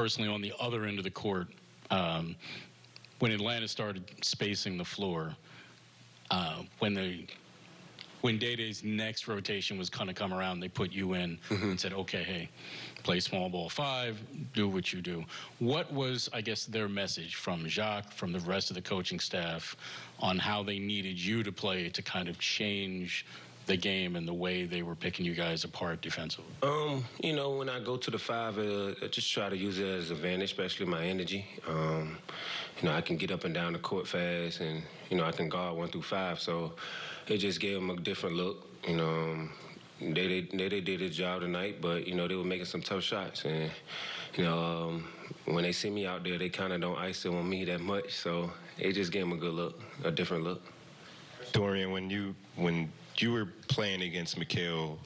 personally on the other end of the court, um, when Atlanta started spacing the floor, uh, when the when Day Day's next rotation was going to come around, they put you in and said, okay, hey, play small ball five, do what you do. What was, I guess, their message from Jacque, from the rest of the coaching staff, on how they needed you to play to kind of change the game and the way they were picking you guys apart defensively? Um, you know, when I go to the five, uh, I just try to use it as an advantage, especially my energy. Um, you know, I can get up and down the court fast, and you know, I can guard one through five. So it just gave them a different look. You know, um, they they they, they did a job tonight, but you know, they were making some tough shots, and you know, um, when they see me out there, they kind of don't ice it on me that much. So it just gave them a good look, a different look. Dorian, when you when you were playing against Mikal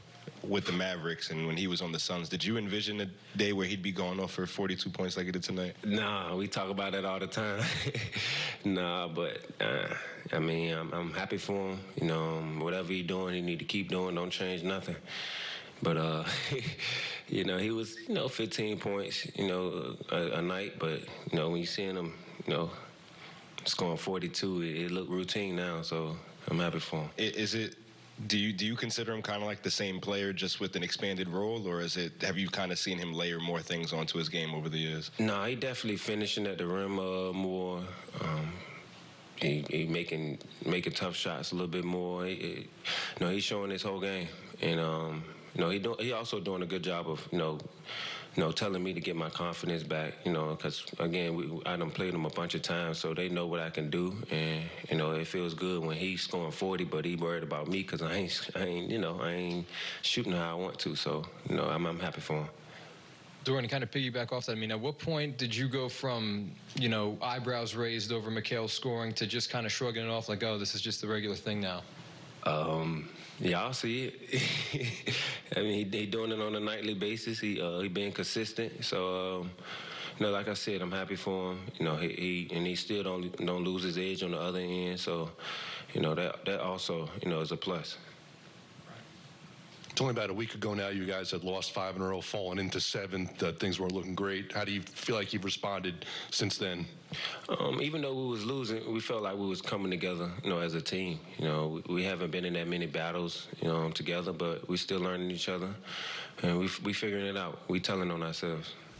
with the Mavericks and when he was on the Suns, did you envision a day where he'd be going off for 42 points like he did tonight? Nah, we talk about that all the time. nah, but uh, I mean, I'm, I'm happy for him. You know, um, whatever he's doing, he need to keep doing. Don't change nothing. But uh, you know, he was you know 15 points, you know, a, a night. But you know, when you seeing him, you know, scoring 42, it, it looked routine now. So I'm happy for him. Is it? Do you do you consider him kind of like the same player, just with an expanded role, or is it? Have you kind of seen him layer more things onto his game over the years? No, he definitely finishing at the rim uh, more. Um, he, he making making tough shots a little bit more. He, he, know, he's showing his whole game, and um, you know, he do, he also doing a good job of you know, you know, telling me to get my confidence back. You know, because again, we, I done played him a bunch of times, so they know what I can do, and you know, it feels good when he's scoring 40, but he worried about me because I ain't, I ain't, you know, I ain't shooting how I want to. So you know, I'm, I'm happy for him. Dorian, to kind of piggyback off that, I mean, at what point did you go from, you know, eyebrows raised over Mikal scoring to just kind of shrugging it off like, oh, this is just the regular thing now? Um, y'all see it. I mean, he, he doing it on a nightly basis. He uh, he being consistent. So, um, you know, like I said, I'm happy for him. You know, he, he and he still don't don't lose his edge on the other end. So, you know, that that also you know is a plus. It's only about a week ago now. You guys had lost five in a row, fallen into seventh. Uh, things weren't looking great. How do you feel like you've responded since then? Um, even though we was losing, we felt like we was coming together, you know, as a team. You know, we, we haven't been in that many battles, you know, together, but we still learning each other, and we we figuring it out. We telling on ourselves.